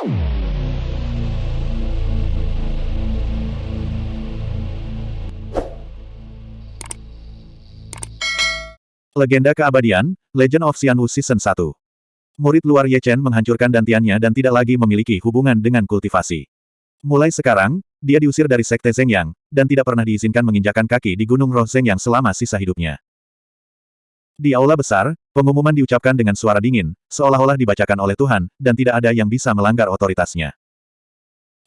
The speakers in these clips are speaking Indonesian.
Legenda Keabadian, Legend of Xianwu Season 1 Murid luar Ye Chen menghancurkan dantiannya dan tidak lagi memiliki hubungan dengan kultivasi. Mulai sekarang, dia diusir dari Sekte Zhengyang, dan tidak pernah diizinkan menginjakan kaki di Gunung Roh Zhengyang selama sisa hidupnya. Di aula besar, pengumuman diucapkan dengan suara dingin, seolah-olah dibacakan oleh Tuhan, dan tidak ada yang bisa melanggar otoritasnya.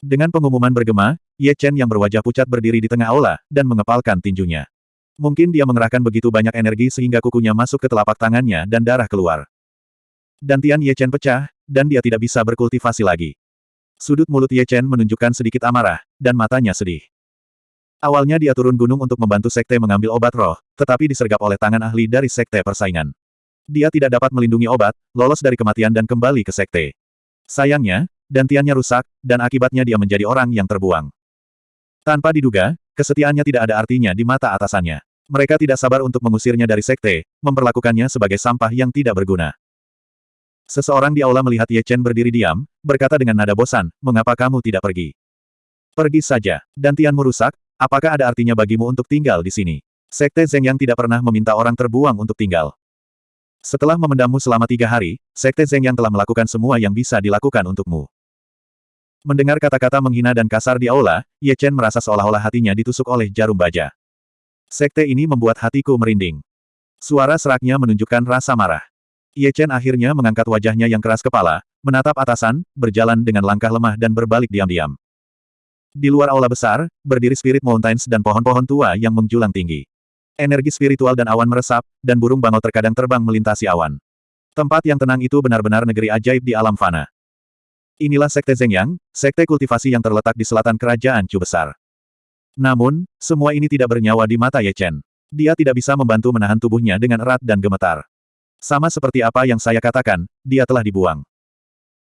Dengan pengumuman bergema, Ye Chen yang berwajah pucat berdiri di tengah aula, dan mengepalkan tinjunya. Mungkin dia mengerahkan begitu banyak energi sehingga kukunya masuk ke telapak tangannya dan darah keluar. Dantian Ye Chen pecah, dan dia tidak bisa berkultivasi lagi. Sudut mulut Ye Chen menunjukkan sedikit amarah, dan matanya sedih. Awalnya dia turun gunung untuk membantu sekte mengambil obat roh, tetapi disergap oleh tangan ahli dari sekte persaingan. Dia tidak dapat melindungi obat, lolos dari kematian dan kembali ke sekte. Sayangnya, dantiannya rusak, dan akibatnya dia menjadi orang yang terbuang. Tanpa diduga, Kesetiaannya tidak ada artinya di mata atasannya. Mereka tidak sabar untuk mengusirnya dari sekte, memperlakukannya sebagai sampah yang tidak berguna. Seseorang di aula melihat Ye Chen berdiri diam, berkata dengan nada bosan, mengapa kamu tidak pergi? Pergi saja, dan Tianmu rusak, apakah ada artinya bagimu untuk tinggal di sini? Sekte Zeng yang tidak pernah meminta orang terbuang untuk tinggal. Setelah memendammu selama tiga hari, Sekte Zeng yang telah melakukan semua yang bisa dilakukan untukmu. Mendengar kata-kata menghina dan kasar di aula, Ye Chen merasa seolah-olah hatinya ditusuk oleh jarum baja. Sekte ini membuat hatiku merinding. Suara seraknya menunjukkan rasa marah. Ye Chen akhirnya mengangkat wajahnya yang keras kepala, menatap atasan, berjalan dengan langkah lemah dan berbalik diam-diam. Di luar aula besar, berdiri Spirit Mountains dan pohon-pohon tua yang menjulang tinggi. Energi spiritual dan awan meresap, dan burung bangau terkadang terbang melintasi awan. Tempat yang tenang itu benar-benar negeri ajaib di alam fana. Inilah Sekte Zhengyang, sekte kultivasi yang terletak di selatan kerajaan Chu Besar. Namun, semua ini tidak bernyawa di mata Ye Chen. Dia tidak bisa membantu menahan tubuhnya dengan erat dan gemetar. Sama seperti apa yang saya katakan, dia telah dibuang.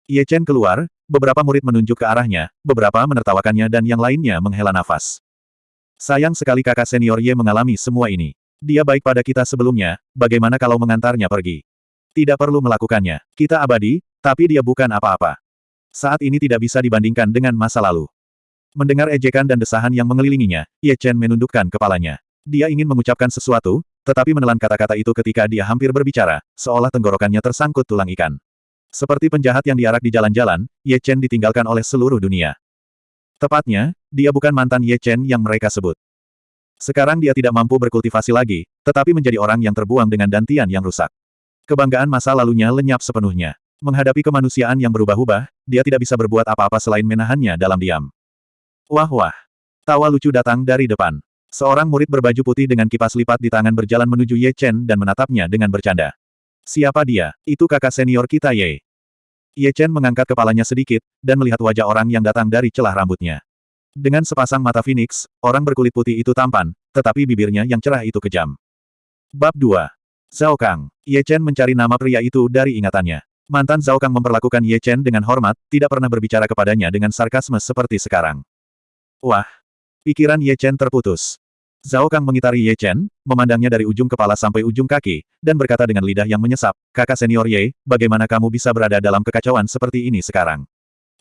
Ye Chen keluar, beberapa murid menunjuk ke arahnya, beberapa menertawakannya dan yang lainnya menghela nafas. Sayang sekali kakak senior Ye mengalami semua ini. Dia baik pada kita sebelumnya, bagaimana kalau mengantarnya pergi? Tidak perlu melakukannya. Kita abadi, tapi dia bukan apa-apa saat ini tidak bisa dibandingkan dengan masa lalu. Mendengar ejekan dan desahan yang mengelilinginya, Ye Chen menundukkan kepalanya. Dia ingin mengucapkan sesuatu, tetapi menelan kata-kata itu ketika dia hampir berbicara, seolah tenggorokannya tersangkut tulang ikan. Seperti penjahat yang diarak di jalan-jalan, Ye Chen ditinggalkan oleh seluruh dunia. Tepatnya, dia bukan mantan Ye Chen yang mereka sebut. Sekarang dia tidak mampu berkultivasi lagi, tetapi menjadi orang yang terbuang dengan dantian yang rusak. Kebanggaan masa lalunya lenyap sepenuhnya. Menghadapi kemanusiaan yang berubah-ubah, dia tidak bisa berbuat apa-apa selain menahannya dalam diam. Wah wah. Tawa lucu datang dari depan. Seorang murid berbaju putih dengan kipas lipat di tangan berjalan menuju Ye Chen dan menatapnya dengan bercanda. Siapa dia? Itu kakak senior kita Ye. Ye Chen mengangkat kepalanya sedikit, dan melihat wajah orang yang datang dari celah rambutnya. Dengan sepasang mata Phoenix, orang berkulit putih itu tampan, tetapi bibirnya yang cerah itu kejam. Bab 2. Zhao Kang. Ye Chen mencari nama pria itu dari ingatannya. Mantan Zhao Kang memperlakukan Ye Chen dengan hormat, tidak pernah berbicara kepadanya dengan sarkasme seperti sekarang. Wah! Pikiran Ye Chen terputus. Zhao Kang mengitari Ye Chen, memandangnya dari ujung kepala sampai ujung kaki, dan berkata dengan lidah yang menyesap, kakak senior Ye, bagaimana kamu bisa berada dalam kekacauan seperti ini sekarang?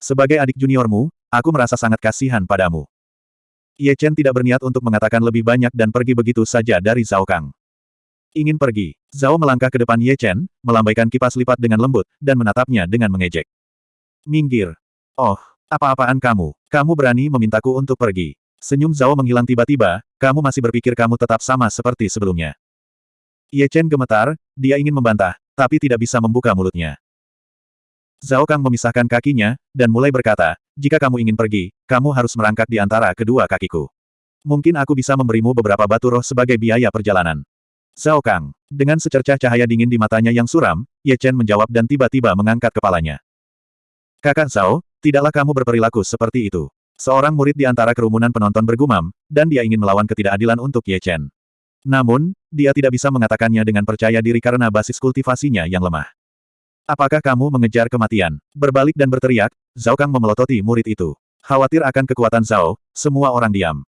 Sebagai adik juniormu, aku merasa sangat kasihan padamu. Ye Chen tidak berniat untuk mengatakan lebih banyak dan pergi begitu saja dari Zhao Kang. Ingin pergi. Zhao melangkah ke depan Ye Chen, melambaikan kipas lipat dengan lembut, dan menatapnya dengan mengejek. Minggir. Oh, apa-apaan kamu? Kamu berani memintaku untuk pergi. Senyum Zhao menghilang tiba-tiba, kamu masih berpikir kamu tetap sama seperti sebelumnya. Ye Chen gemetar, dia ingin membantah, tapi tidak bisa membuka mulutnya. Zhao Kang memisahkan kakinya, dan mulai berkata, jika kamu ingin pergi, kamu harus merangkak di antara kedua kakiku. Mungkin aku bisa memberimu beberapa batu roh sebagai biaya perjalanan. Zhao Kang. Dengan secercah cahaya dingin di matanya yang suram, Ye Chen menjawab dan tiba-tiba mengangkat kepalanya. Kakak Zhao, tidaklah kamu berperilaku seperti itu. Seorang murid di antara kerumunan penonton bergumam, dan dia ingin melawan ketidakadilan untuk Ye Chen. Namun, dia tidak bisa mengatakannya dengan percaya diri karena basis kultivasinya yang lemah. Apakah kamu mengejar kematian? Berbalik dan berteriak, Zhao Kang memelototi murid itu. Khawatir akan kekuatan Zhao, semua orang diam.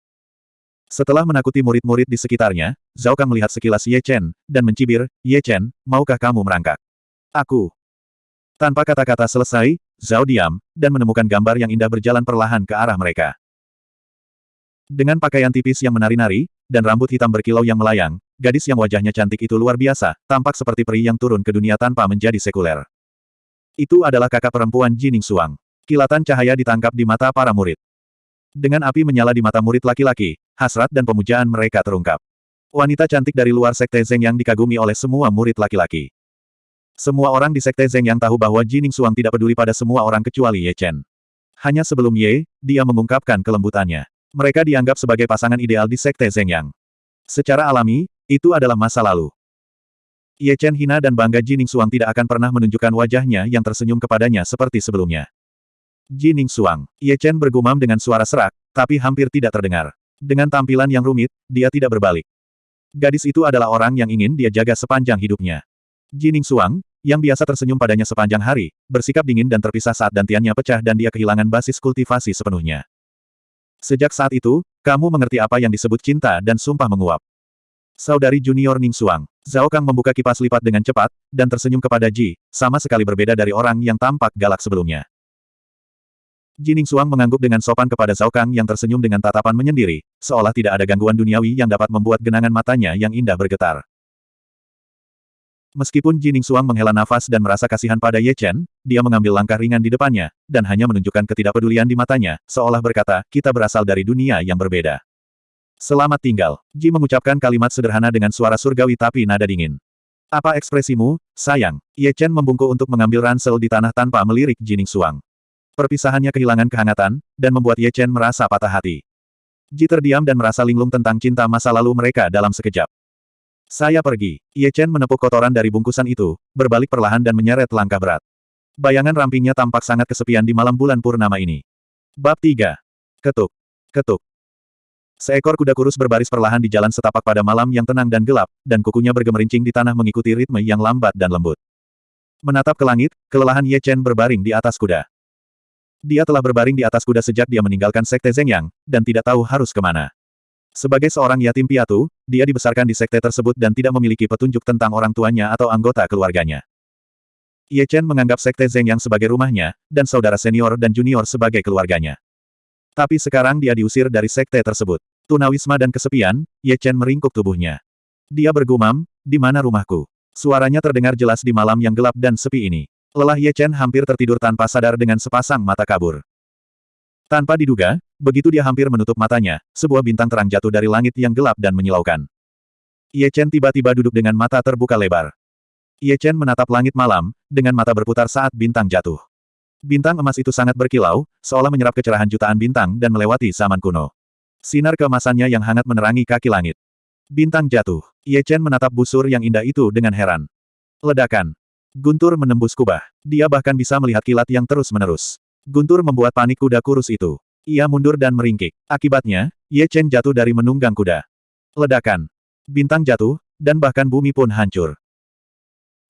Setelah menakuti murid-murid di sekitarnya, Zhao Kang melihat sekilas Ye Chen, dan mencibir, Ye Chen, maukah kamu merangkak? Aku. Tanpa kata-kata selesai, Zhao diam, dan menemukan gambar yang indah berjalan perlahan ke arah mereka. Dengan pakaian tipis yang menari-nari, dan rambut hitam berkilau yang melayang, gadis yang wajahnya cantik itu luar biasa, tampak seperti peri yang turun ke dunia tanpa menjadi sekuler. Itu adalah kakak perempuan Jining Suang. Kilatan cahaya ditangkap di mata para murid. Dengan api menyala di mata murid laki-laki, hasrat dan pemujaan mereka terungkap. Wanita cantik dari luar Sekte Zeng yang dikagumi oleh semua murid laki-laki. Semua orang di Sekte Zeng yang tahu bahwa Jining Suang tidak peduli pada semua orang kecuali Ye Chen. Hanya sebelum Ye, dia mengungkapkan kelembutannya. Mereka dianggap sebagai pasangan ideal di Sekte Zhengyang. Secara alami, itu adalah masa lalu. Ye Chen hina dan bangga Jining Suang tidak akan pernah menunjukkan wajahnya yang tersenyum kepadanya seperti sebelumnya. Jining Suang, Ye Chen bergumam dengan suara serak, tapi hampir tidak terdengar. Dengan tampilan yang rumit, dia tidak berbalik. Gadis itu adalah orang yang ingin dia jaga sepanjang hidupnya. Jining Suang, yang biasa tersenyum padanya sepanjang hari, bersikap dingin dan terpisah saat dantiannya pecah dan dia kehilangan basis kultivasi sepenuhnya. Sejak saat itu, kamu mengerti apa yang disebut cinta dan sumpah menguap. Saudari junior Ning Suang, Zhao Kang membuka kipas lipat dengan cepat, dan tersenyum kepada Ji, sama sekali berbeda dari orang yang tampak galak sebelumnya. Ji Ning Suang mengangguk dengan sopan kepada Zhao Kang yang tersenyum dengan tatapan menyendiri, seolah tidak ada gangguan duniawi yang dapat membuat genangan matanya yang indah bergetar. Meskipun Jining Suang menghela nafas dan merasa kasihan pada Ye Chen, dia mengambil langkah ringan di depannya, dan hanya menunjukkan ketidakpedulian di matanya, seolah berkata, kita berasal dari dunia yang berbeda. Selamat tinggal. Ji mengucapkan kalimat sederhana dengan suara surgawi tapi nada dingin. Apa ekspresimu, sayang? Ye Chen membungkuk untuk mengambil ransel di tanah tanpa melirik Jining Suang. Perpisahannya kehilangan kehangatan, dan membuat Ye Chen merasa patah hati. Ji terdiam dan merasa linglung tentang cinta masa lalu mereka dalam sekejap. Saya pergi. Ye Chen menepuk kotoran dari bungkusan itu, berbalik perlahan dan menyeret langkah berat. Bayangan rampingnya tampak sangat kesepian di malam bulan purnama ini. Bab 3. Ketuk. Ketuk. Seekor kuda kurus berbaris perlahan di jalan setapak pada malam yang tenang dan gelap, dan kukunya bergemerincing di tanah mengikuti ritme yang lambat dan lembut. Menatap ke langit, kelelahan Ye Chen berbaring di atas kuda. Dia telah berbaring di atas kuda sejak dia meninggalkan Sekte Zhengyang, dan tidak tahu harus ke mana. Sebagai seorang yatim piatu, dia dibesarkan di sekte tersebut dan tidak memiliki petunjuk tentang orang tuanya atau anggota keluarganya. Ye Chen menganggap sekte Zeng yang sebagai rumahnya, dan saudara senior dan junior sebagai keluarganya. Tapi sekarang dia diusir dari sekte tersebut. Tunawisma dan kesepian, Ye Chen meringkuk tubuhnya. Dia bergumam, di mana rumahku? Suaranya terdengar jelas di malam yang gelap dan sepi ini. Lelah Ye Chen hampir tertidur tanpa sadar dengan sepasang mata kabur. Tanpa diduga, begitu dia hampir menutup matanya, sebuah bintang terang jatuh dari langit yang gelap dan menyilaukan. Ye Chen tiba-tiba duduk dengan mata terbuka lebar. Ye Chen menatap langit malam, dengan mata berputar saat bintang jatuh. Bintang emas itu sangat berkilau, seolah menyerap kecerahan jutaan bintang dan melewati zaman kuno. Sinar keemasannya yang hangat menerangi kaki langit. Bintang jatuh. Ye Chen menatap busur yang indah itu dengan heran. Ledakan. Guntur menembus kubah. Dia bahkan bisa melihat kilat yang terus-menerus. Guntur membuat panik kuda kurus itu. Ia mundur dan meringkik. Akibatnya, Ye Chen jatuh dari menunggang kuda. Ledakan. Bintang jatuh, dan bahkan bumi pun hancur.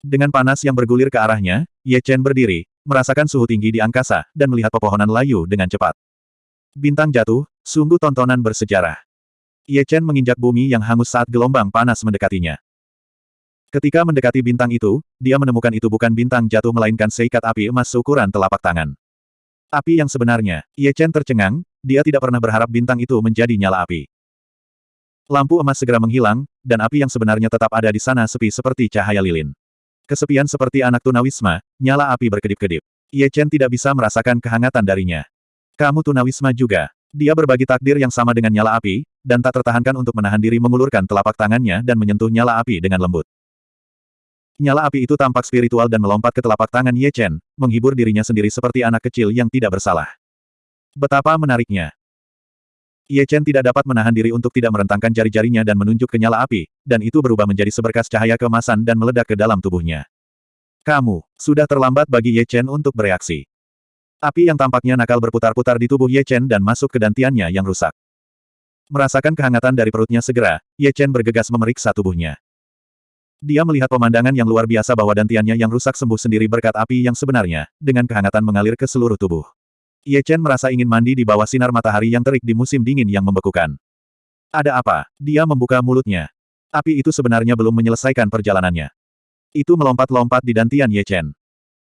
Dengan panas yang bergulir ke arahnya, Ye Chen berdiri, merasakan suhu tinggi di angkasa, dan melihat pepohonan layu dengan cepat. Bintang jatuh, sungguh tontonan bersejarah. Ye Chen menginjak bumi yang hangus saat gelombang panas mendekatinya. Ketika mendekati bintang itu, dia menemukan itu bukan bintang jatuh melainkan seikat api emas seukuran telapak tangan. Api yang sebenarnya, Ye Chen tercengang, dia tidak pernah berharap bintang itu menjadi nyala api. Lampu emas segera menghilang, dan api yang sebenarnya tetap ada di sana sepi seperti cahaya lilin. Kesepian seperti anak tunawisma, nyala api berkedip-kedip. Ye Chen tidak bisa merasakan kehangatan darinya. Kamu tunawisma juga. Dia berbagi takdir yang sama dengan nyala api, dan tak tertahankan untuk menahan diri mengulurkan telapak tangannya dan menyentuh nyala api dengan lembut. Nyala api itu tampak spiritual dan melompat ke telapak tangan Ye Chen, menghibur dirinya sendiri seperti anak kecil yang tidak bersalah. Betapa menariknya. Ye Chen tidak dapat menahan diri untuk tidak merentangkan jari-jarinya dan menunjuk ke nyala api, dan itu berubah menjadi seberkas cahaya keemasan dan meledak ke dalam tubuhnya. Kamu, sudah terlambat bagi Ye Chen untuk bereaksi. Api yang tampaknya nakal berputar-putar di tubuh Ye Chen dan masuk ke dantiannya yang rusak. Merasakan kehangatan dari perutnya segera, Ye Chen bergegas memeriksa tubuhnya. Dia melihat pemandangan yang luar biasa bahwa dantiannya yang rusak sembuh sendiri berkat api yang sebenarnya, dengan kehangatan mengalir ke seluruh tubuh. Ye Chen merasa ingin mandi di bawah sinar matahari yang terik di musim dingin yang membekukan. Ada apa? Dia membuka mulutnya. Api itu sebenarnya belum menyelesaikan perjalanannya. Itu melompat-lompat di dantian Ye Chen.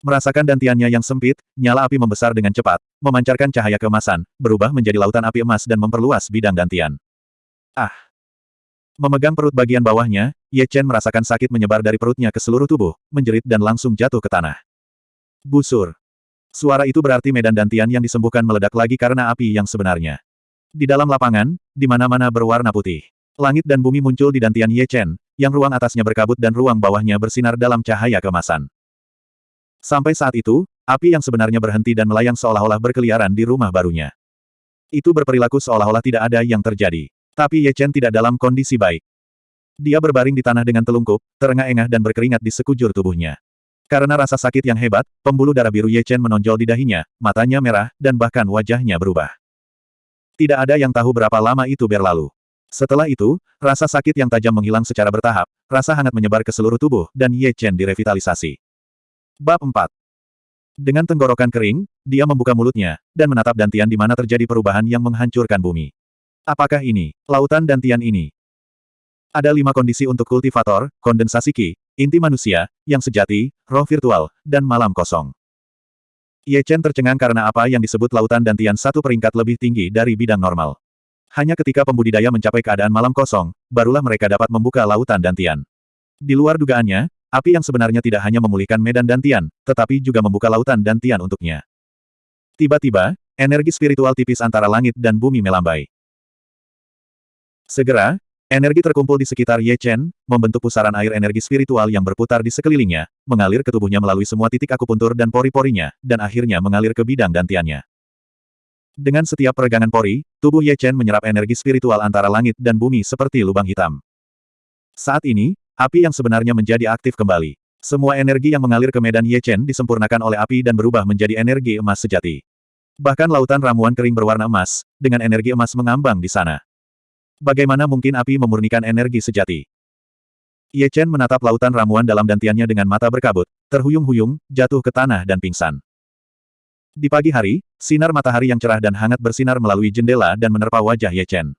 Merasakan dantiannya yang sempit, nyala api membesar dengan cepat, memancarkan cahaya keemasan, berubah menjadi lautan api emas dan memperluas bidang dantian. Ah! Memegang perut bagian bawahnya, Ye Chen merasakan sakit menyebar dari perutnya ke seluruh tubuh, menjerit dan langsung jatuh ke tanah. Busur. Suara itu berarti medan dantian yang disembuhkan meledak lagi karena api yang sebenarnya. Di dalam lapangan, di mana-mana berwarna putih. Langit dan bumi muncul di dantian Ye Chen, yang ruang atasnya berkabut dan ruang bawahnya bersinar dalam cahaya kemasan. Sampai saat itu, api yang sebenarnya berhenti dan melayang seolah-olah berkeliaran di rumah barunya. Itu berperilaku seolah-olah tidak ada yang terjadi. Tapi Ye Chen tidak dalam kondisi baik. Dia berbaring di tanah dengan telungkup, terengah-engah dan berkeringat di sekujur tubuhnya. Karena rasa sakit yang hebat, pembuluh darah biru Ye Chen menonjol di dahinya, matanya merah, dan bahkan wajahnya berubah. Tidak ada yang tahu berapa lama itu berlalu. Setelah itu, rasa sakit yang tajam menghilang secara bertahap, rasa hangat menyebar ke seluruh tubuh, dan Ye Chen direvitalisasi. Bab 4 Dengan tenggorokan kering, dia membuka mulutnya, dan menatap dantian di mana terjadi perubahan yang menghancurkan bumi. Apakah ini, lautan dantian ini? Ada lima kondisi untuk kultivator, kondensasi ki, inti manusia, yang sejati, roh virtual, dan malam kosong. Ye Chen tercengang karena apa yang disebut lautan dantian satu peringkat lebih tinggi dari bidang normal. Hanya ketika pembudidaya mencapai keadaan malam kosong, barulah mereka dapat membuka lautan dantian. Di luar dugaannya, Api yang sebenarnya tidak hanya memulihkan medan dantian, tetapi juga membuka lautan dantian untuknya. Tiba-tiba, energi spiritual tipis antara langit dan bumi melambai. Segera, energi terkumpul di sekitar Ye Chen, membentuk pusaran air energi spiritual yang berputar di sekelilingnya, mengalir ke tubuhnya melalui semua titik akupuntur dan pori-porinya, dan akhirnya mengalir ke bidang dantiannya. Dengan setiap peregangan pori, tubuh Ye Chen menyerap energi spiritual antara langit dan bumi seperti lubang hitam. Saat ini, Api yang sebenarnya menjadi aktif kembali. Semua energi yang mengalir ke medan Ye Chen disempurnakan oleh api dan berubah menjadi energi emas sejati. Bahkan lautan ramuan kering berwarna emas, dengan energi emas mengambang di sana. Bagaimana mungkin api memurnikan energi sejati? Ye Chen menatap lautan ramuan dalam dantiannya dengan mata berkabut, terhuyung-huyung, jatuh ke tanah dan pingsan. Di pagi hari, sinar matahari yang cerah dan hangat bersinar melalui jendela dan menerpa wajah Ye Chen.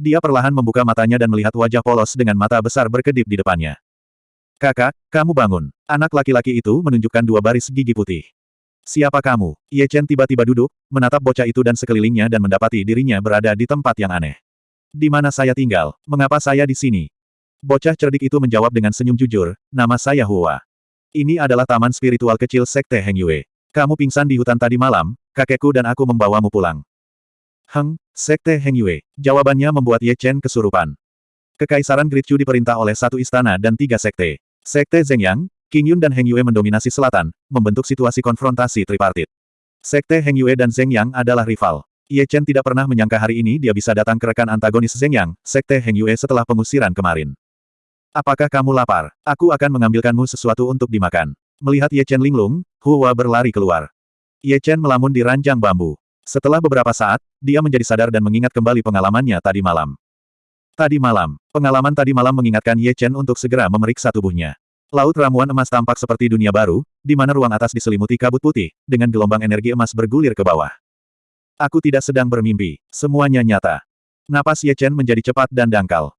Dia perlahan membuka matanya dan melihat wajah polos dengan mata besar berkedip di depannya. Kakak, kamu bangun. Anak laki-laki itu menunjukkan dua baris gigi putih. Siapa kamu? Ye Chen tiba-tiba duduk, menatap bocah itu dan sekelilingnya dan mendapati dirinya berada di tempat yang aneh. Di mana saya tinggal? Mengapa saya di sini? Bocah cerdik itu menjawab dengan senyum jujur, nama saya Hua. Ini adalah taman spiritual kecil Sekte Heng Yue. Kamu pingsan di hutan tadi malam, kakekku dan aku membawamu pulang. Heng, Sekte Heng Yue. Jawabannya membuat Ye Chen kesurupan. Kekaisaran Gritchu diperintah oleh satu istana dan tiga sekte. Sekte Zhengyang, King Yun dan Heng Yue mendominasi selatan, membentuk situasi konfrontasi tripartit. Sekte Heng Yue dan Zhengyang adalah rival. Ye Chen tidak pernah menyangka hari ini dia bisa datang ke rekan antagonis Zhengyang, Sekte Heng Yue setelah pengusiran kemarin. Apakah kamu lapar? Aku akan mengambilkanmu sesuatu untuk dimakan. Melihat Ye Chen linglung, Hua berlari keluar. Ye Chen melamun di ranjang bambu. Setelah beberapa saat, dia menjadi sadar dan mengingat kembali pengalamannya tadi malam. Tadi malam, pengalaman tadi malam mengingatkan Ye Chen untuk segera memeriksa tubuhnya. Laut ramuan emas tampak seperti dunia baru, di mana ruang atas diselimuti kabut putih, dengan gelombang energi emas bergulir ke bawah. Aku tidak sedang bermimpi, semuanya nyata. Napas Ye Chen menjadi cepat dan dangkal.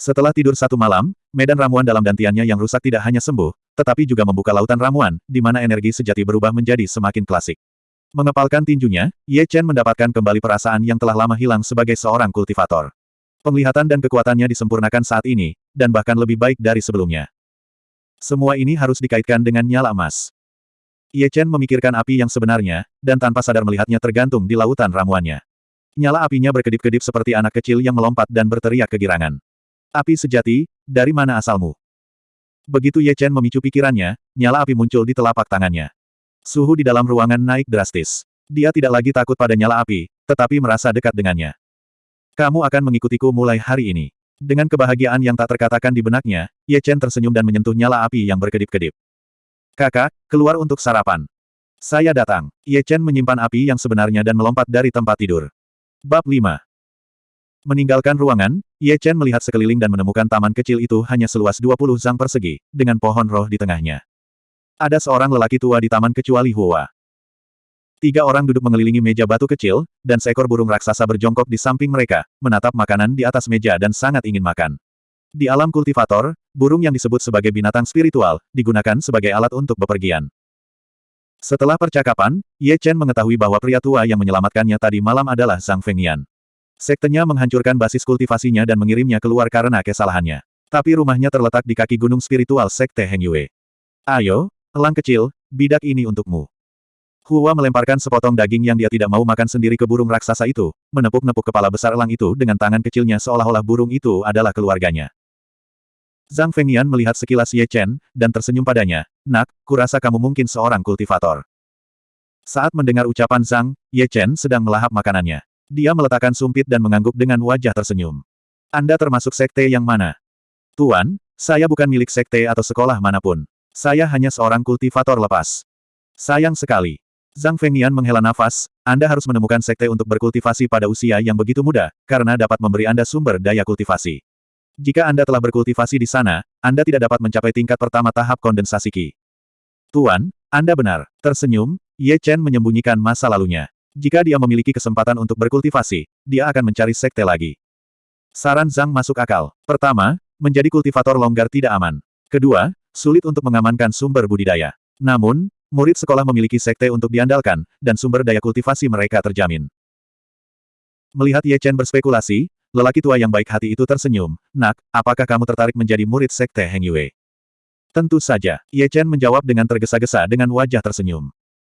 Setelah tidur satu malam, medan ramuan dalam dantiannya yang rusak tidak hanya sembuh, tetapi juga membuka lautan ramuan, di mana energi sejati berubah menjadi semakin klasik. Mengepalkan tinjunya, Ye Chen mendapatkan kembali perasaan yang telah lama hilang sebagai seorang kultivator. Penglihatan dan kekuatannya disempurnakan saat ini, dan bahkan lebih baik dari sebelumnya. Semua ini harus dikaitkan dengan nyala emas. Ye Chen memikirkan api yang sebenarnya, dan tanpa sadar melihatnya tergantung di lautan ramuannya. Nyala apinya berkedip-kedip seperti anak kecil yang melompat dan berteriak kegirangan. Api sejati, dari mana asalmu? Begitu Ye Chen memicu pikirannya, nyala api muncul di telapak tangannya. Suhu di dalam ruangan naik drastis. Dia tidak lagi takut pada nyala api, tetapi merasa dekat dengannya. Kamu akan mengikutiku mulai hari ini. Dengan kebahagiaan yang tak terkatakan di benaknya, Ye Chen tersenyum dan menyentuh nyala api yang berkedip-kedip. Kakak, keluar untuk sarapan. Saya datang. Ye Chen menyimpan api yang sebenarnya dan melompat dari tempat tidur. Bab 5 Meninggalkan ruangan, Ye Chen melihat sekeliling dan menemukan taman kecil itu hanya seluas 20 zang persegi, dengan pohon roh di tengahnya. Ada seorang lelaki tua di taman kecuali Hua. Tiga orang duduk mengelilingi meja batu kecil, dan seekor burung raksasa berjongkok di samping mereka, menatap makanan di atas meja dan sangat ingin makan. Di alam kultivator, burung yang disebut sebagai binatang spiritual, digunakan sebagai alat untuk bepergian. Setelah percakapan, Ye Chen mengetahui bahwa pria tua yang menyelamatkannya tadi malam adalah Zhang Fengnian. Sektenya menghancurkan basis kultivasinya dan mengirimnya keluar karena kesalahannya. Tapi rumahnya terletak di kaki gunung spiritual Sekte Heng Yue. Ayo, elang kecil, bidak ini untukmu. Hua melemparkan sepotong daging yang dia tidak mau makan sendiri ke burung raksasa itu, menepuk-nepuk kepala besar elang itu dengan tangan kecilnya seolah-olah burung itu adalah keluarganya. Zhang Fengnian melihat sekilas Ye Chen, dan tersenyum padanya, Nak, kurasa kamu mungkin seorang kultivator. Saat mendengar ucapan Zhang, Ye Chen sedang melahap makanannya. Dia meletakkan sumpit dan mengangguk dengan wajah tersenyum. Anda termasuk sekte yang mana? Tuan, saya bukan milik sekte atau sekolah mana pun. Saya hanya seorang kultivator lepas. Sayang sekali. Zhang Fengnian menghela nafas, Anda harus menemukan sekte untuk berkultivasi pada usia yang begitu muda, karena dapat memberi Anda sumber daya kultivasi. Jika Anda telah berkultivasi di sana, Anda tidak dapat mencapai tingkat pertama tahap kondensasi Qi. Tuan, Anda benar. Tersenyum, Ye Chen menyembunyikan masa lalunya. Jika dia memiliki kesempatan untuk berkultivasi, dia akan mencari sekte lagi. Saran Zhang masuk akal. Pertama, menjadi kultivator longgar tidak aman. Kedua, sulit untuk mengamankan sumber budidaya. Namun, Murid sekolah memiliki sekte untuk diandalkan, dan sumber daya kultivasi mereka terjamin. Melihat Ye Chen berspekulasi, lelaki tua yang baik hati itu tersenyum, Nak, apakah kamu tertarik menjadi murid sekte Heng Yue? Tentu saja, Ye Chen menjawab dengan tergesa-gesa dengan wajah tersenyum.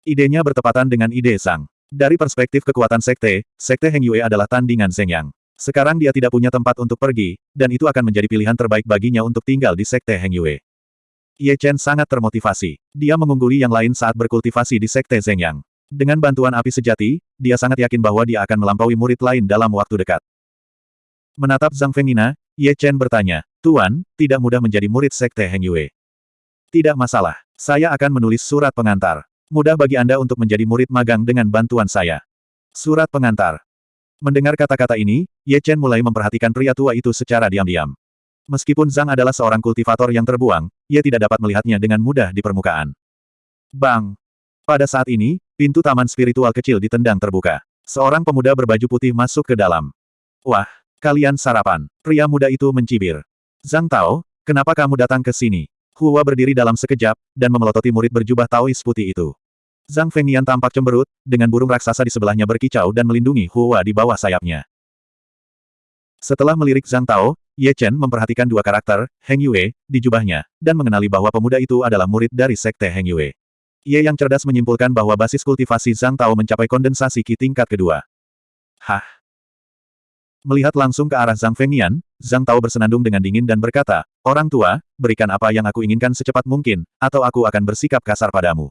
Idenya bertepatan dengan ide Sang. Dari perspektif kekuatan sekte, sekte Heng Yue adalah tandingan Zeng Yang. Sekarang dia tidak punya tempat untuk pergi, dan itu akan menjadi pilihan terbaik baginya untuk tinggal di sekte Heng Yue. Ye Chen sangat termotivasi. Dia mengungguli yang lain saat berkultivasi di Sekte Zhengyang. Dengan bantuan api sejati, dia sangat yakin bahwa dia akan melampaui murid lain dalam waktu dekat. Menatap Zhang Fengina, Ye Chen bertanya, Tuan, tidak mudah menjadi murid Sekte Heng Yue. Tidak masalah. Saya akan menulis surat pengantar. Mudah bagi Anda untuk menjadi murid magang dengan bantuan saya. Surat pengantar. Mendengar kata-kata ini, Ye Chen mulai memperhatikan pria tua itu secara diam-diam. Meskipun Zhang adalah seorang kultivator yang terbuang, ia tidak dapat melihatnya dengan mudah di permukaan. Bang! Pada saat ini, pintu taman spiritual kecil ditendang terbuka. Seorang pemuda berbaju putih masuk ke dalam. Wah, kalian sarapan. Pria muda itu mencibir. Zhang Tao, kenapa kamu datang ke sini? Hua berdiri dalam sekejap, dan memelototi murid berjubah Taois putih itu. Zhang Fengnian tampak cemberut, dengan burung raksasa di sebelahnya berkicau dan melindungi Hua di bawah sayapnya. Setelah melirik Zhang Tao, Ye Chen memperhatikan dua karakter, Heng Yue, di jubahnya, dan mengenali bahwa pemuda itu adalah murid dari Sekte Heng Yue. Ye yang cerdas menyimpulkan bahwa basis kultivasi Zhang Tao mencapai kondensasi Qi tingkat kedua. Hah? Melihat langsung ke arah Zhang Fengnian, Zhang Tao bersenandung dengan dingin dan berkata, Orang tua, berikan apa yang aku inginkan secepat mungkin, atau aku akan bersikap kasar padamu.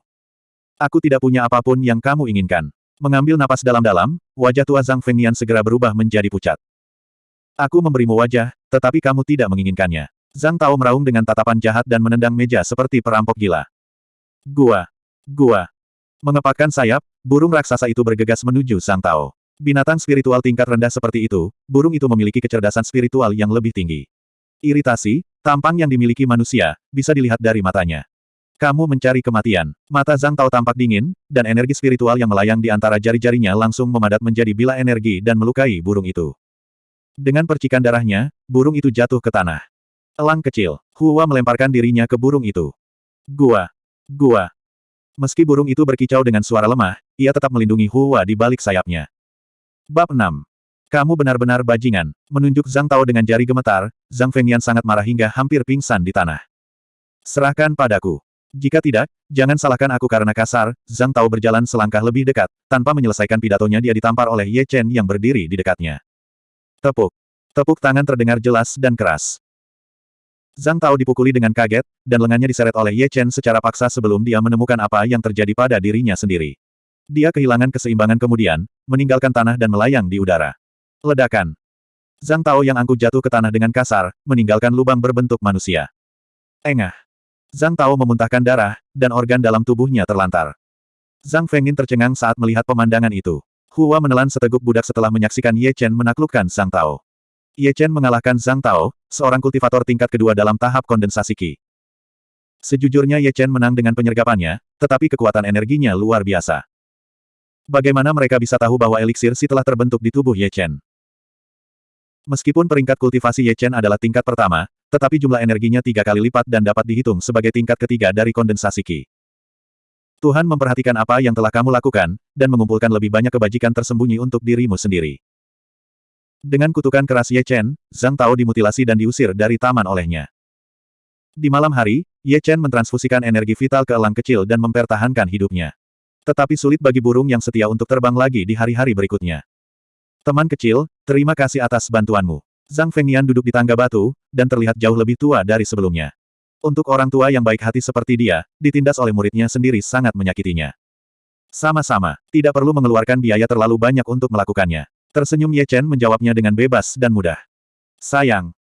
Aku tidak punya apa pun yang kamu inginkan. Mengambil napas dalam-dalam, wajah tua Zhang Fengnian segera berubah menjadi pucat. Aku memberimu wajah, tetapi kamu tidak menginginkannya. Zhang Tao meraung dengan tatapan jahat dan menendang meja seperti perampok gila. Gua. Gua. Mengepakkan sayap, burung raksasa itu bergegas menuju Zhang Tao. Binatang spiritual tingkat rendah seperti itu, burung itu memiliki kecerdasan spiritual yang lebih tinggi. Iritasi, tampang yang dimiliki manusia, bisa dilihat dari matanya. Kamu mencari kematian. Mata Zhang Tao tampak dingin, dan energi spiritual yang melayang di antara jari-jarinya langsung memadat menjadi bila energi dan melukai burung itu. Dengan percikan darahnya, burung itu jatuh ke tanah. Elang kecil, Hua melemparkan dirinya ke burung itu. Gua. Gua. Meski burung itu berkicau dengan suara lemah, ia tetap melindungi Hua di balik sayapnya. Bab 6. Kamu benar-benar bajingan. Menunjuk Zhang Tao dengan jari gemetar, Zhang Fengyan sangat marah hingga hampir pingsan di tanah. Serahkan padaku. Jika tidak, jangan salahkan aku karena kasar, Zhang Tao berjalan selangkah lebih dekat, tanpa menyelesaikan pidatonya dia ditampar oleh Ye Chen yang berdiri di dekatnya. Tepuk. Tepuk tangan terdengar jelas dan keras. Zhang Tao dipukuli dengan kaget, dan lengannya diseret oleh Ye Chen secara paksa sebelum dia menemukan apa yang terjadi pada dirinya sendiri. Dia kehilangan keseimbangan kemudian, meninggalkan tanah dan melayang di udara. Ledakan. Zhang Tao yang angkuh jatuh ke tanah dengan kasar, meninggalkan lubang berbentuk manusia. Engah. Zhang Tao memuntahkan darah, dan organ dalam tubuhnya terlantar. Zhang Fengin tercengang saat melihat pemandangan itu. Hua menelan seteguk budak setelah menyaksikan Ye Chen menaklukkan Zhang Tao. Ye Chen mengalahkan Zhang Tao, seorang kultivator tingkat kedua dalam tahap kondensasi Qi. Sejujurnya Ye Chen menang dengan penyergapannya, tetapi kekuatan energinya luar biasa. Bagaimana mereka bisa tahu bahwa eliksir si telah terbentuk di tubuh Ye Chen? Meskipun peringkat kultivasi Ye Chen adalah tingkat pertama, tetapi jumlah energinya tiga kali lipat dan dapat dihitung sebagai tingkat ketiga dari kondensasi Qi. Tuhan memperhatikan apa yang telah kamu lakukan, dan mengumpulkan lebih banyak kebajikan tersembunyi untuk dirimu sendiri. Dengan kutukan keras Ye Chen, Zhang Tao dimutilasi dan diusir dari taman olehnya. Di malam hari, Ye Chen mentransfusikan energi vital ke elang kecil dan mempertahankan hidupnya. Tetapi sulit bagi burung yang setia untuk terbang lagi di hari-hari berikutnya. Teman kecil, terima kasih atas bantuanmu. Zhang Fengnian duduk di tangga batu, dan terlihat jauh lebih tua dari sebelumnya. Untuk orang tua yang baik hati seperti dia, ditindas oleh muridnya sendiri sangat menyakitinya. Sama-sama, tidak perlu mengeluarkan biaya terlalu banyak untuk melakukannya. Tersenyum Ye Chen menjawabnya dengan bebas dan mudah. Sayang.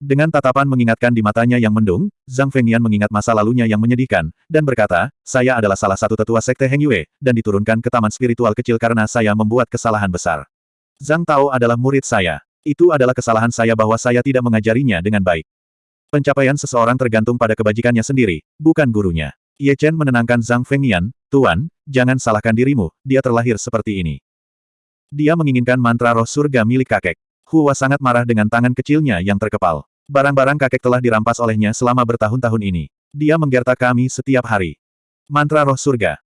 Dengan tatapan mengingatkan di matanya yang mendung, Zhang Fengnian mengingat masa lalunya yang menyedihkan, dan berkata, saya adalah salah satu tetua sekte Heng Yue, dan diturunkan ke taman spiritual kecil karena saya membuat kesalahan besar. Zhang Tao adalah murid saya. Itu adalah kesalahan saya bahwa saya tidak mengajarinya dengan baik. Pencapaian seseorang tergantung pada kebajikannya sendiri, bukan gurunya. Ye Chen menenangkan Zhang Fengnian, Tuan, jangan salahkan dirimu, dia terlahir seperti ini. Dia menginginkan mantra roh surga milik kakek. Hua sangat marah dengan tangan kecilnya yang terkepal. Barang-barang kakek telah dirampas olehnya selama bertahun-tahun ini. Dia menggertak kami setiap hari. Mantra roh surga.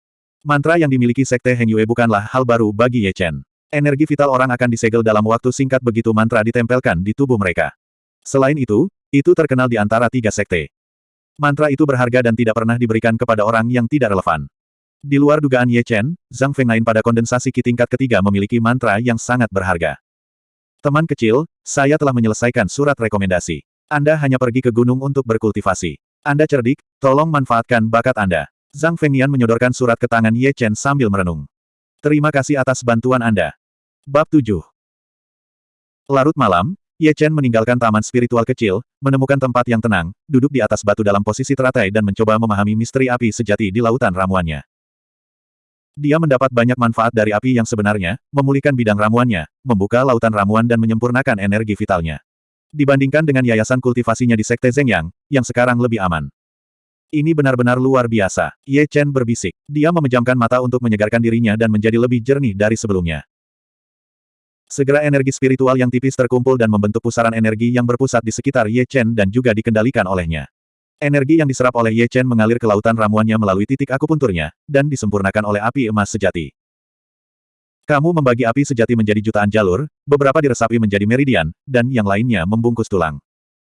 Mantra yang dimiliki Sekte Heng Yue bukanlah hal baru bagi Ye Chen. Energi vital orang akan disegel dalam waktu singkat begitu mantra ditempelkan di tubuh mereka. Selain itu, itu terkenal di antara tiga sekte. Mantra itu berharga dan tidak pernah diberikan kepada orang yang tidak relevan. Di luar dugaan Ye Chen, Zhang Fengnain pada kondensasi ki tingkat ketiga memiliki mantra yang sangat berharga. Teman kecil, saya telah menyelesaikan surat rekomendasi. Anda hanya pergi ke gunung untuk berkultivasi. Anda cerdik, tolong manfaatkan bakat Anda. Zhang Fengnian menyodorkan surat ke tangan Ye Chen sambil merenung. Terima kasih atas bantuan Anda. Bab 7 Larut malam, Ye Chen meninggalkan taman spiritual kecil, menemukan tempat yang tenang, duduk di atas batu dalam posisi teratai dan mencoba memahami misteri api sejati di lautan ramuannya. Dia mendapat banyak manfaat dari api yang sebenarnya, memulihkan bidang ramuannya, membuka lautan ramuan dan menyempurnakan energi vitalnya. Dibandingkan dengan yayasan kultivasinya di Sekte Zhengyang, yang sekarang lebih aman. Ini benar-benar luar biasa. Ye Chen berbisik. Dia memejamkan mata untuk menyegarkan dirinya dan menjadi lebih jernih dari sebelumnya. Segera energi spiritual yang tipis terkumpul dan membentuk pusaran energi yang berpusat di sekitar Ye Chen dan juga dikendalikan olehnya. Energi yang diserap oleh Ye Chen mengalir ke lautan ramuannya melalui titik akupunturnya, dan disempurnakan oleh api emas sejati. Kamu membagi api sejati menjadi jutaan jalur, beberapa diresapi menjadi meridian, dan yang lainnya membungkus tulang.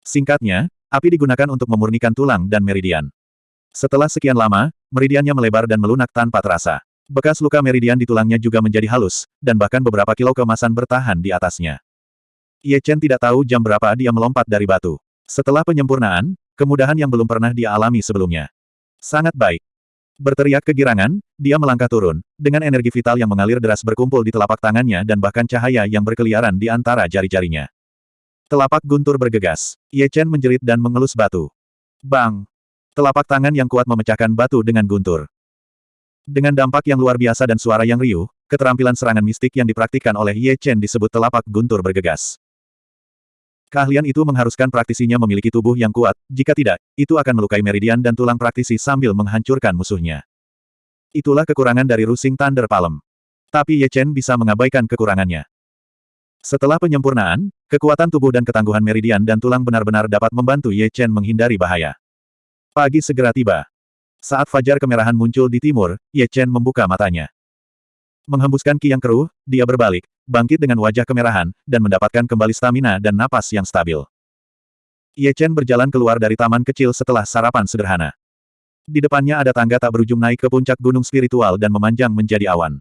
Singkatnya, api digunakan untuk memurnikan tulang dan meridian. Setelah sekian lama, meridiannya melebar dan melunak tanpa terasa. Bekas luka meridian di tulangnya juga menjadi halus, dan bahkan beberapa kilo kemasan bertahan di atasnya. Ye Chen tidak tahu jam berapa dia melompat dari batu. Setelah penyempurnaan, kemudahan yang belum pernah dia alami sebelumnya. Sangat baik. Berteriak kegirangan, dia melangkah turun, dengan energi vital yang mengalir deras berkumpul di telapak tangannya dan bahkan cahaya yang berkeliaran di antara jari-jarinya. Telapak guntur bergegas. Ye Chen menjerit dan mengelus batu. Bang! Telapak tangan yang kuat memecahkan batu dengan guntur. Dengan dampak yang luar biasa dan suara yang riuh, keterampilan serangan mistik yang dipraktikkan oleh Ye Chen disebut telapak guntur bergegas. Keahlian itu mengharuskan praktisinya memiliki tubuh yang kuat, jika tidak, itu akan melukai meridian dan tulang praktisi sambil menghancurkan musuhnya. Itulah kekurangan dari Rusing Thunder Palm. Tapi Ye Chen bisa mengabaikan kekurangannya. Setelah penyempurnaan, kekuatan tubuh dan ketangguhan meridian dan tulang benar-benar dapat membantu Ye Chen menghindari bahaya. Pagi segera tiba. Saat fajar kemerahan muncul di timur, Ye Chen membuka matanya. Menghembuskan ki yang keruh, dia berbalik, bangkit dengan wajah kemerahan, dan mendapatkan kembali stamina dan napas yang stabil. Ye Chen berjalan keluar dari taman kecil setelah sarapan sederhana. Di depannya ada tangga tak berujung naik ke puncak gunung spiritual dan memanjang menjadi awan.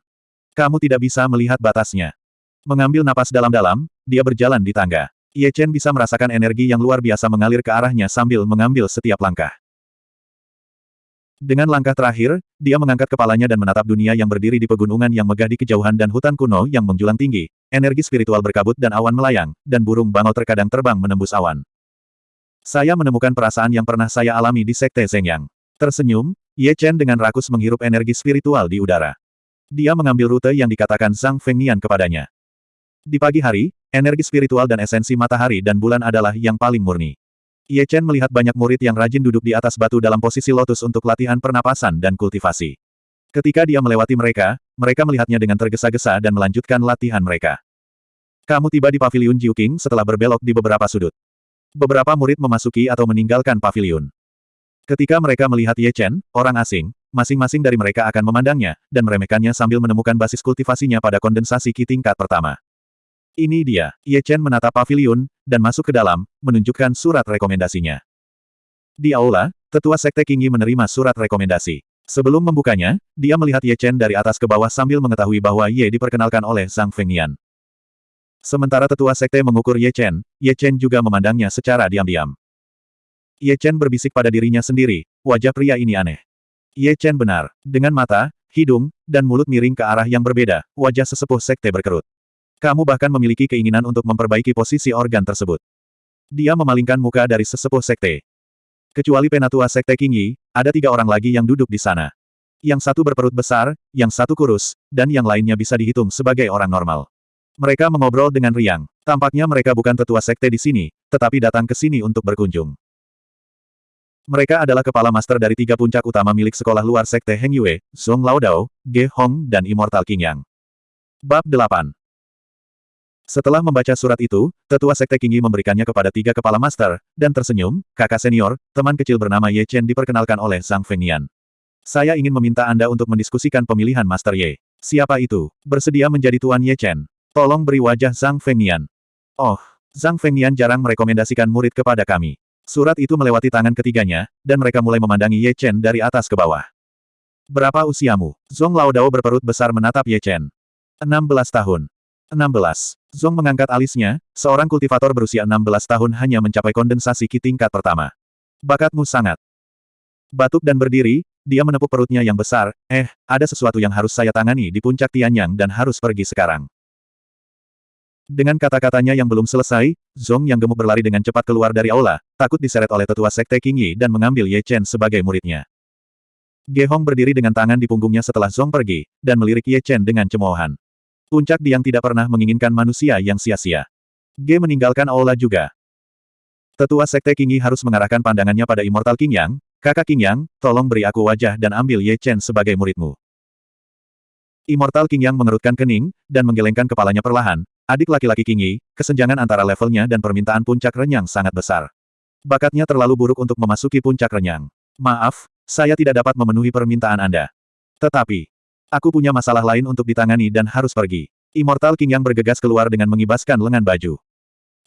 Kamu tidak bisa melihat batasnya. Mengambil napas dalam-dalam, dia berjalan di tangga. Ye Chen bisa merasakan energi yang luar biasa mengalir ke arahnya sambil mengambil setiap langkah. Dengan langkah terakhir, dia mengangkat kepalanya dan menatap dunia yang berdiri di pegunungan yang megah di kejauhan dan hutan kuno yang menjulang tinggi. Energi spiritual berkabut dan awan melayang, dan burung bangau terkadang terbang menembus awan. Saya menemukan perasaan yang pernah saya alami di Sekte Zhengyang. Tersenyum, Ye Chen dengan rakus menghirup energi spiritual di udara. Dia mengambil rute yang dikatakan Zhang Fengnian kepadanya. Di pagi hari, energi spiritual dan esensi matahari dan bulan adalah yang paling murni. Ye Chen melihat banyak murid yang rajin duduk di atas batu dalam posisi lotus untuk latihan pernapasan dan kultivasi. Ketika dia melewati mereka, mereka melihatnya dengan tergesa-gesa dan melanjutkan latihan mereka. Kamu tiba di paviliun Jiuking setelah berbelok di beberapa sudut. Beberapa murid memasuki atau meninggalkan paviliun. Ketika mereka melihat Ye Chen, orang asing, masing-masing dari mereka akan memandangnya, dan meremehkannya sambil menemukan basis kultivasinya pada kondensasi ki tingkat pertama. Ini dia, Ye Chen menatap paviliun, dan masuk ke dalam, menunjukkan surat rekomendasinya. Di aula, tetua sekte Qingyi menerima surat rekomendasi. Sebelum membukanya, dia melihat Ye Chen dari atas ke bawah sambil mengetahui bahwa Ye diperkenalkan oleh Zhang Fengnian. Sementara tetua sekte mengukur Ye Chen, Ye Chen juga memandangnya secara diam-diam. Ye Chen berbisik pada dirinya sendiri, wajah pria ini aneh. Ye Chen benar, dengan mata, hidung, dan mulut miring ke arah yang berbeda, wajah sesepuh sekte berkerut. Kamu bahkan memiliki keinginan untuk memperbaiki posisi organ tersebut. Dia memalingkan muka dari sesepuh sekte. Kecuali penatua sekte Qingyi, ada tiga orang lagi yang duduk di sana. Yang satu berperut besar, yang satu kurus, dan yang lainnya bisa dihitung sebagai orang normal. Mereka mengobrol dengan riang. Tampaknya mereka bukan tetua sekte di sini, tetapi datang ke sini untuk berkunjung. Mereka adalah kepala master dari tiga puncak utama milik sekolah luar sekte Heng Yue, Zhong Laodao, Ge Hong dan Immortal King Yang. Bab 8 setelah membaca surat itu, tetua sekte Qingyi memberikannya kepada tiga kepala master, dan tersenyum, kakak senior, teman kecil bernama Ye Chen diperkenalkan oleh Zhang Fengnian. Saya ingin meminta Anda untuk mendiskusikan pemilihan Master Ye. Siapa itu? Bersedia menjadi Tuan Ye Chen? Tolong beri wajah Zhang Fengnian. Oh, Zhang Fengnian jarang merekomendasikan murid kepada kami. Surat itu melewati tangan ketiganya, dan mereka mulai memandangi Ye Chen dari atas ke bawah. Berapa usiamu? Zhong Laodao berperut besar menatap Ye Chen. 16 tahun. 16. Zong mengangkat alisnya, seorang kultivator berusia 16 tahun hanya mencapai kondensasi ki tingkat pertama. Bakatmu sangat. Batuk dan berdiri, dia menepuk perutnya yang besar, eh, ada sesuatu yang harus saya tangani di puncak Tianyang dan harus pergi sekarang. Dengan kata-katanya yang belum selesai, Zong yang gemuk berlari dengan cepat keluar dari aula, takut diseret oleh tetua sekte Qingyi dan mengambil Ye Chen sebagai muridnya. Ge Hong berdiri dengan tangan di punggungnya setelah Zong pergi, dan melirik Ye Chen dengan cemoohan. Puncak Diang tidak pernah menginginkan manusia yang sia-sia. G meninggalkan aula juga. Tetua Sekte Qingyi harus mengarahkan pandangannya pada Immortal King Yang, kakak King Yang, tolong beri aku wajah dan ambil Ye Chen sebagai muridmu. Immortal King Yang mengerutkan kening, dan menggelengkan kepalanya perlahan, adik laki-laki Qingyi, kesenjangan antara levelnya dan permintaan puncak renyang sangat besar. Bakatnya terlalu buruk untuk memasuki puncak renyang. Maaf, saya tidak dapat memenuhi permintaan Anda. Tetapi, Aku punya masalah lain untuk ditangani dan harus pergi. Immortal King yang bergegas keluar dengan mengibaskan lengan baju.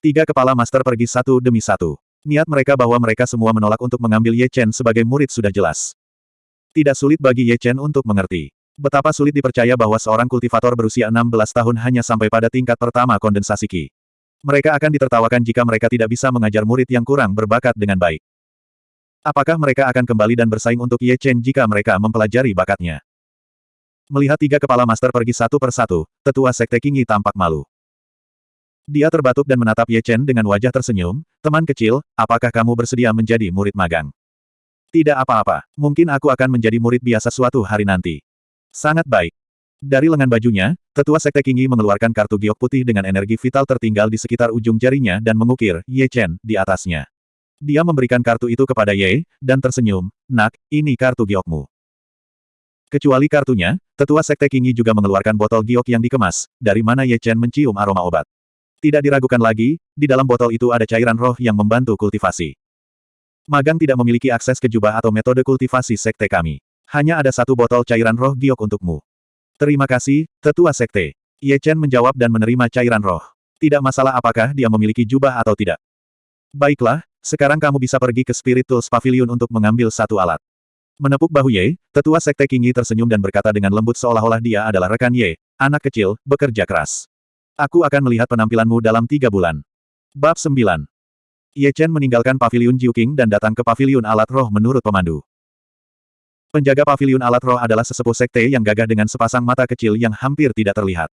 Tiga kepala master pergi satu demi satu. Niat mereka bahwa mereka semua menolak untuk mengambil Ye Chen sebagai murid sudah jelas. Tidak sulit bagi Ye Chen untuk mengerti. Betapa sulit dipercaya bahwa seorang kultivator berusia 16 tahun hanya sampai pada tingkat pertama kondensasi Qi. Mereka akan ditertawakan jika mereka tidak bisa mengajar murid yang kurang berbakat dengan baik. Apakah mereka akan kembali dan bersaing untuk Ye Chen jika mereka mempelajari bakatnya? Melihat tiga kepala master pergi satu per satu, tetua sekte Qingyi tampak malu. Dia terbatuk dan menatap Ye Chen dengan wajah tersenyum, teman kecil, apakah kamu bersedia menjadi murid magang? Tidak apa-apa, mungkin aku akan menjadi murid biasa suatu hari nanti. Sangat baik. Dari lengan bajunya, tetua sekte Qingyi mengeluarkan kartu giok putih dengan energi vital tertinggal di sekitar ujung jarinya dan mengukir Ye Chen di atasnya. Dia memberikan kartu itu kepada Ye, dan tersenyum, nak, ini kartu giokmu. Kecuali kartunya, tetua sekte Qingyi juga mengeluarkan botol giok yang dikemas, dari mana Ye Chen mencium aroma obat. Tidak diragukan lagi, di dalam botol itu ada cairan roh yang membantu kultivasi. Magang tidak memiliki akses ke jubah atau metode kultivasi sekte kami. Hanya ada satu botol cairan roh giok untukmu. Terima kasih, tetua sekte. Ye Chen menjawab dan menerima cairan roh. Tidak masalah apakah dia memiliki jubah atau tidak. Baiklah, sekarang kamu bisa pergi ke Spirit Tools Pavilion untuk mengambil satu alat. Menepuk bahu Ye, tetua sekte Qingyi tersenyum dan berkata dengan lembut seolah-olah dia adalah rekan Ye, anak kecil, bekerja keras. Aku akan melihat penampilanmu dalam tiga bulan. Bab 9 Ye Chen meninggalkan paviliun Jiuking dan datang ke paviliun alat roh menurut pemandu. Penjaga paviliun alat roh adalah sesepuh sekte yang gagah dengan sepasang mata kecil yang hampir tidak terlihat.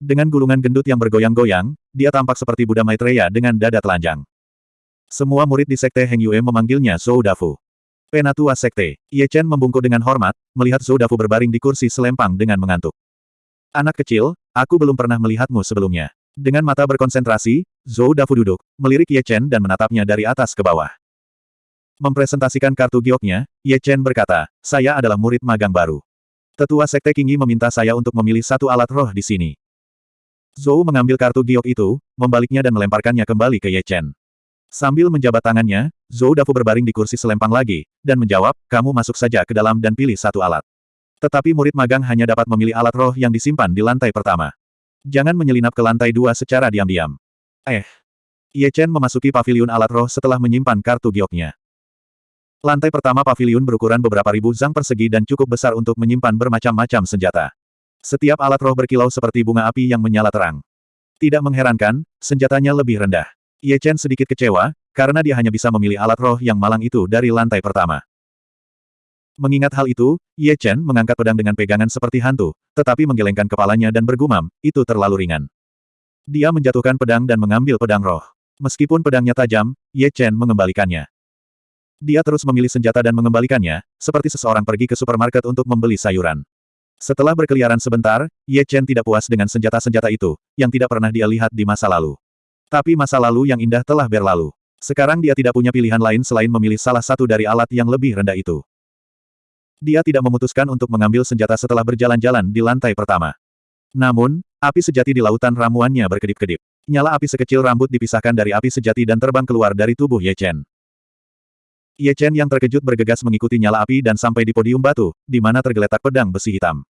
Dengan gulungan gendut yang bergoyang-goyang, dia tampak seperti Buddha Maitreya dengan dada telanjang. Semua murid di sekte Heng Yue memanggilnya Zhou Dafu. Penatua Sekte, Ye Chen membungkuk dengan hormat, melihat Zhou Dafu berbaring di kursi selempang dengan mengantuk. Anak kecil, aku belum pernah melihatmu sebelumnya. Dengan mata berkonsentrasi, Zhou Dafu duduk, melirik Ye Chen dan menatapnya dari atas ke bawah. Mempresentasikan kartu gioknya, Ye Chen berkata, saya adalah murid magang baru. Tetua Sekte Qingyi meminta saya untuk memilih satu alat roh di sini. Zhou mengambil kartu giok itu, membaliknya dan melemparkannya kembali ke Ye Chen. Sambil menjabat tangannya, Zhou Dafu berbaring di kursi selempang lagi, dan menjawab, kamu masuk saja ke dalam dan pilih satu alat. Tetapi murid magang hanya dapat memilih alat roh yang disimpan di lantai pertama. Jangan menyelinap ke lantai dua secara diam-diam. Eh. Ye Chen memasuki paviliun alat roh setelah menyimpan kartu gioknya. Lantai pertama paviliun berukuran beberapa ribu zang persegi dan cukup besar untuk menyimpan bermacam-macam senjata. Setiap alat roh berkilau seperti bunga api yang menyala terang. Tidak mengherankan, senjatanya lebih rendah. Ye Chen sedikit kecewa, karena dia hanya bisa memilih alat roh yang malang itu dari lantai pertama. Mengingat hal itu, Ye Chen mengangkat pedang dengan pegangan seperti hantu, tetapi menggelengkan kepalanya dan bergumam, itu terlalu ringan. Dia menjatuhkan pedang dan mengambil pedang roh. Meskipun pedangnya tajam, Ye Chen mengembalikannya. Dia terus memilih senjata dan mengembalikannya, seperti seseorang pergi ke supermarket untuk membeli sayuran. Setelah berkeliaran sebentar, Ye Chen tidak puas dengan senjata-senjata itu, yang tidak pernah dia lihat di masa lalu. Tapi masa lalu yang indah telah berlalu. Sekarang dia tidak punya pilihan lain selain memilih salah satu dari alat yang lebih rendah itu. Dia tidak memutuskan untuk mengambil senjata setelah berjalan-jalan di lantai pertama. Namun, api sejati di lautan ramuannya berkedip-kedip. Nyala api sekecil rambut dipisahkan dari api sejati dan terbang keluar dari tubuh Ye Chen. Ye Chen yang terkejut bergegas mengikuti nyala api dan sampai di podium batu, di mana tergeletak pedang besi hitam.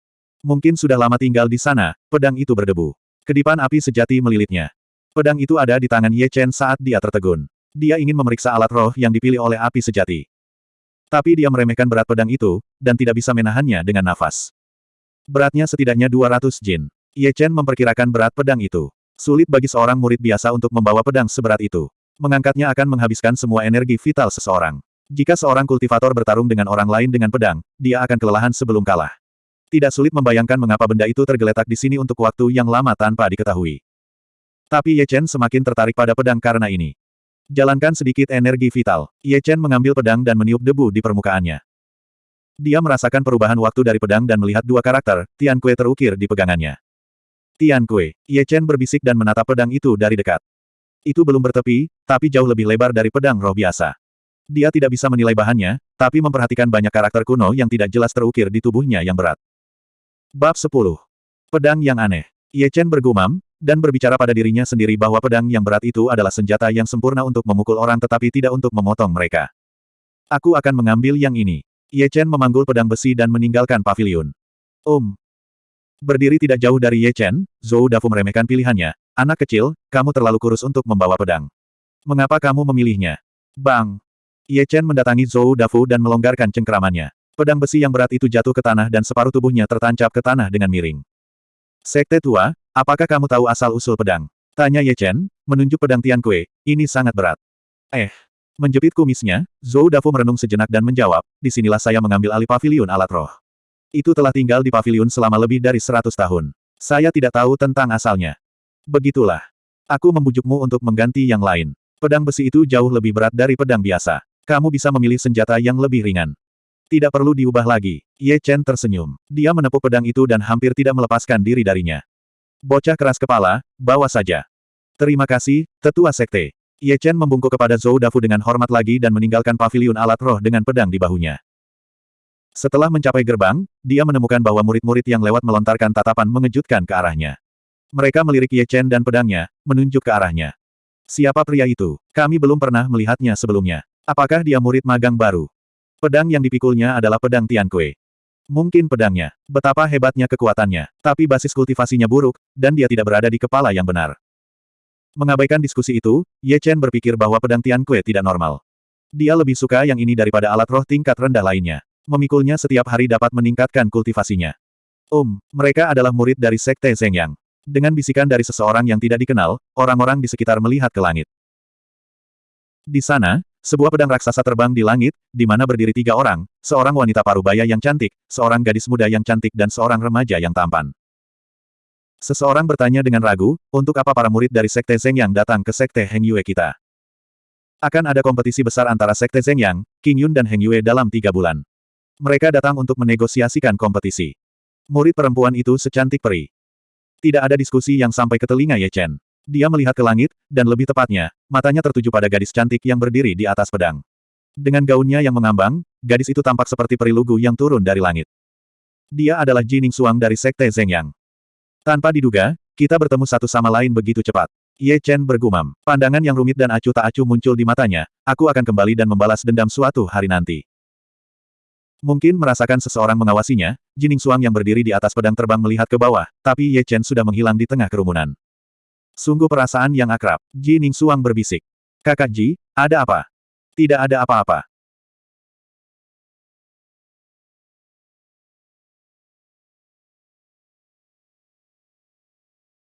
Mungkin sudah lama tinggal di sana, pedang itu berdebu. Kedipan api sejati melilitnya. Pedang itu ada di tangan Ye Chen saat dia tertegun. Dia ingin memeriksa alat roh yang dipilih oleh api sejati. Tapi dia meremehkan berat pedang itu, dan tidak bisa menahannya dengan nafas. Beratnya setidaknya 200 jin. Ye Chen memperkirakan berat pedang itu. Sulit bagi seorang murid biasa untuk membawa pedang seberat itu. Mengangkatnya akan menghabiskan semua energi vital seseorang. Jika seorang kultivator bertarung dengan orang lain dengan pedang, dia akan kelelahan sebelum kalah. Tidak sulit membayangkan mengapa benda itu tergeletak di sini untuk waktu yang lama tanpa diketahui. Tapi Ye Chen semakin tertarik pada pedang karena ini. Jalankan sedikit energi vital. Ye Chen mengambil pedang dan meniup debu di permukaannya. Dia merasakan perubahan waktu dari pedang dan melihat dua karakter, Tian Kue terukir di pegangannya. Tian Kue, Ye Chen berbisik dan menatap pedang itu dari dekat. Itu belum bertepi, tapi jauh lebih lebar dari pedang roh biasa. Dia tidak bisa menilai bahannya, tapi memperhatikan banyak karakter kuno yang tidak jelas terukir di tubuhnya yang berat. Bab 10. Pedang yang aneh. Ye Chen bergumam, dan berbicara pada dirinya sendiri bahwa pedang yang berat itu adalah senjata yang sempurna untuk memukul orang tetapi tidak untuk memotong mereka. Aku akan mengambil yang ini. Ye Chen memanggul pedang besi dan meninggalkan pavilion. Om. Berdiri tidak jauh dari Ye Chen, Zhou Dafu meremehkan pilihannya. Anak kecil, kamu terlalu kurus untuk membawa pedang. Mengapa kamu memilihnya? Bang. Ye Chen mendatangi Zhou Dafu dan melonggarkan cengkeramannya. Pedang besi yang berat itu jatuh ke tanah dan separuh tubuhnya tertancap ke tanah dengan miring. Sekte tua, apakah kamu tahu asal-usul pedang? Tanya Ye Chen, menunjuk pedang Tian Kue, ini sangat berat. Eh. Menjepit kumisnya, Zhou Dafu merenung sejenak dan menjawab, di sinilah saya mengambil alih pavilion alat roh. Itu telah tinggal di pavilion selama lebih dari seratus tahun. Saya tidak tahu tentang asalnya. Begitulah. Aku membujukmu untuk mengganti yang lain. Pedang besi itu jauh lebih berat dari pedang biasa. Kamu bisa memilih senjata yang lebih ringan. Tidak perlu diubah lagi. Ye Chen tersenyum. Dia menepuk pedang itu dan hampir tidak melepaskan diri darinya. Bocah keras kepala, bawa saja. Terima kasih, tetua sekte. Ye Chen membungkuk kepada Zhou Dafu dengan hormat lagi dan meninggalkan pavilion alat roh dengan pedang di bahunya. Setelah mencapai gerbang, dia menemukan bahwa murid-murid yang lewat melontarkan tatapan mengejutkan ke arahnya. Mereka melirik Ye Chen dan pedangnya, menunjuk ke arahnya. Siapa pria itu? Kami belum pernah melihatnya sebelumnya. Apakah dia murid magang baru? Pedang yang dipikulnya adalah pedang Tian Kue. Mungkin pedangnya. Betapa hebatnya kekuatannya. Tapi basis kultivasinya buruk, dan dia tidak berada di kepala yang benar. Mengabaikan diskusi itu, Ye Chen berpikir bahwa pedang Tian Kue tidak normal. Dia lebih suka yang ini daripada alat roh tingkat rendah lainnya. Memikulnya setiap hari dapat meningkatkan kultivasinya. Um, mereka adalah murid dari Sekte Zhengyang. Dengan bisikan dari seseorang yang tidak dikenal, orang-orang di sekitar melihat ke langit. Di sana, sebuah pedang raksasa terbang di langit, di mana berdiri tiga orang, seorang wanita parubaya yang cantik, seorang gadis muda yang cantik dan seorang remaja yang tampan. Seseorang bertanya dengan ragu, untuk apa para murid dari Sekte Zeng yang datang ke Sekte Heng Yue kita? Akan ada kompetisi besar antara Sekte Zeng Yang, King Yun dan Heng Yue dalam tiga bulan. Mereka datang untuk menegosiasikan kompetisi. Murid perempuan itu secantik peri. Tidak ada diskusi yang sampai ke telinga Ye Chen. Dia melihat ke langit, dan lebih tepatnya, matanya tertuju pada gadis cantik yang berdiri di atas pedang. Dengan gaunnya yang mengambang, gadis itu tampak seperti peri lugu yang turun dari langit. Dia adalah Jining Suang dari Sekte Zhengyang. Tanpa diduga, kita bertemu satu sama lain begitu cepat. Ye Chen bergumam. Pandangan yang rumit dan acuh tak acuh muncul di matanya, aku akan kembali dan membalas dendam suatu hari nanti. Mungkin merasakan seseorang mengawasinya, Jining Suang yang berdiri di atas pedang terbang melihat ke bawah, tapi Ye Chen sudah menghilang di tengah kerumunan. Sungguh perasaan yang akrab. Jining Suang berbisik. Kakak Ji, ada apa? Tidak ada apa-apa.